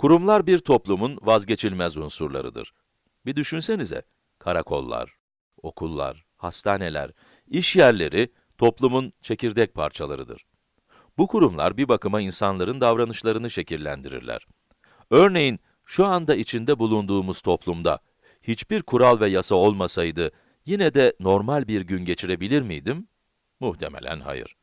Kurumlar bir toplumun vazgeçilmez unsurlarıdır. Bir düşünsenize, karakollar, okullar, hastaneler, iş yerleri toplumun çekirdek parçalarıdır. Bu kurumlar bir bakıma insanların davranışlarını şekillendirirler. Örneğin, şu anda içinde bulunduğumuz toplumda hiçbir kural ve yasa olmasaydı, yine de normal bir gün geçirebilir miydim? Muhtemelen hayır.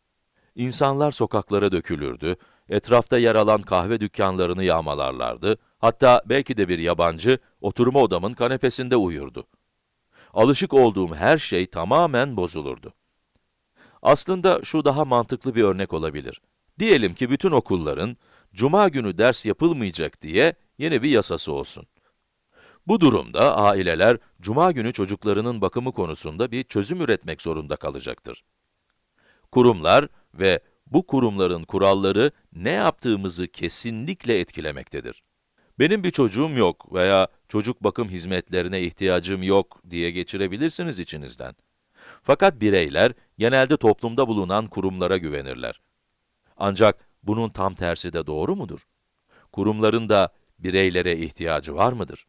İnsanlar sokaklara dökülürdü, etrafta yer alan kahve dükkanlarını yağmalarlardı, hatta belki de bir yabancı, oturma odamın kanepesinde uyurdu. Alışık olduğum her şey tamamen bozulurdu. Aslında şu daha mantıklı bir örnek olabilir. Diyelim ki bütün okulların, cuma günü ders yapılmayacak diye yeni bir yasası olsun. Bu durumda aileler, cuma günü çocuklarının bakımı konusunda bir çözüm üretmek zorunda kalacaktır. Kurumlar ve bu kurumların kuralları ne yaptığımızı kesinlikle etkilemektedir. Benim bir çocuğum yok veya çocuk bakım hizmetlerine ihtiyacım yok diye geçirebilirsiniz içinizden. Fakat bireyler genelde toplumda bulunan kurumlara güvenirler. Ancak bunun tam tersi de doğru mudur? Kurumların da bireylere ihtiyacı var mıdır?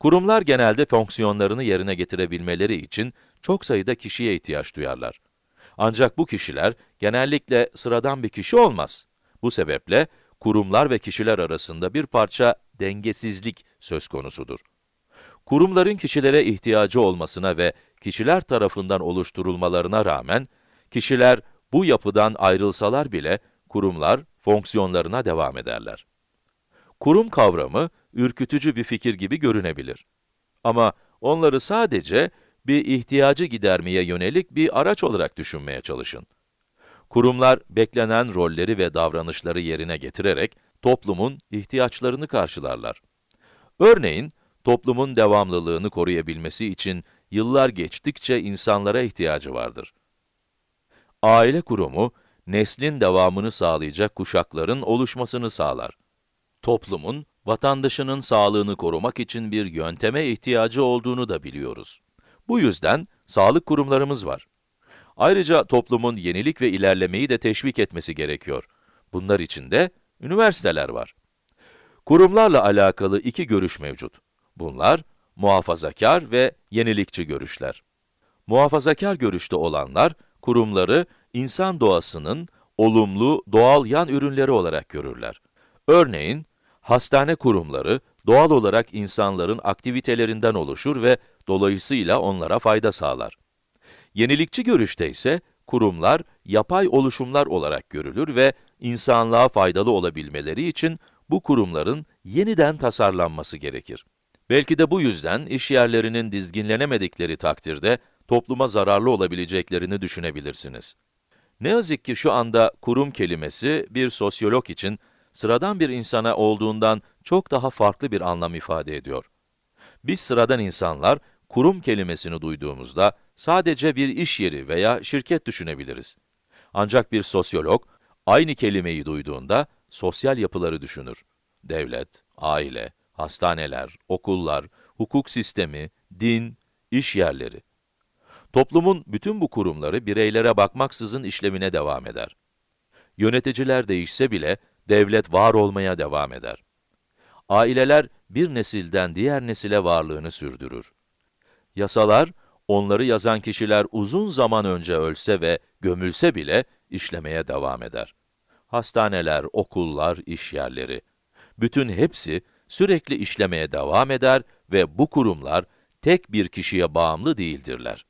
Kurumlar genelde fonksiyonlarını yerine getirebilmeleri için çok sayıda kişiye ihtiyaç duyarlar. Ancak bu kişiler genellikle sıradan bir kişi olmaz. Bu sebeple kurumlar ve kişiler arasında bir parça dengesizlik söz konusudur. Kurumların kişilere ihtiyacı olmasına ve kişiler tarafından oluşturulmalarına rağmen, kişiler bu yapıdan ayrılsalar bile kurumlar fonksiyonlarına devam ederler. Kurum kavramı ürkütücü bir fikir gibi görünebilir. Ama onları sadece bir ihtiyacı gidermeye yönelik bir araç olarak düşünmeye çalışın. Kurumlar, beklenen rolleri ve davranışları yerine getirerek toplumun ihtiyaçlarını karşılarlar. Örneğin, toplumun devamlılığını koruyabilmesi için yıllar geçtikçe insanlara ihtiyacı vardır. Aile kurumu, neslin devamını sağlayacak kuşakların oluşmasını sağlar. Toplumun, vatandaşının sağlığını korumak için bir yönteme ihtiyacı olduğunu da biliyoruz. Bu yüzden sağlık kurumlarımız var. Ayrıca toplumun yenilik ve ilerlemeyi de teşvik etmesi gerekiyor. Bunlar için de üniversiteler var. Kurumlarla alakalı iki görüş mevcut. Bunlar, muhafazakar ve yenilikçi görüşler. Muhafazakar görüşte olanlar, kurumları insan doğasının olumlu, doğal yan ürünleri olarak görürler. Örneğin, hastane kurumları doğal olarak insanların aktivitelerinden oluşur ve dolayısıyla onlara fayda sağlar. Yenilikçi görüşte ise kurumlar yapay oluşumlar olarak görülür ve insanlığa faydalı olabilmeleri için bu kurumların yeniden tasarlanması gerekir. Belki de bu yüzden iş yerlerinin dizginlenemedikleri takdirde topluma zararlı olabileceklerini düşünebilirsiniz. Ne yazık ki şu anda kurum kelimesi bir sosyolog için sıradan bir insana olduğundan çok daha farklı bir anlam ifade ediyor. Biz sıradan insanlar, kurum kelimesini duyduğumuzda sadece bir iş yeri veya şirket düşünebiliriz. Ancak bir sosyolog, aynı kelimeyi duyduğunda sosyal yapıları düşünür. Devlet, aile, hastaneler, okullar, hukuk sistemi, din, iş yerleri. Toplumun bütün bu kurumları bireylere bakmaksızın işlemine devam eder. Yöneticiler değişse bile devlet var olmaya devam eder. Aileler bir nesilden diğer nesile varlığını sürdürür. Yasalar, onları yazan kişiler uzun zaman önce ölse ve gömülse bile işlemeye devam eder. Hastaneler, okullar, iş yerleri, bütün hepsi sürekli işlemeye devam eder ve bu kurumlar tek bir kişiye bağımlı değildirler.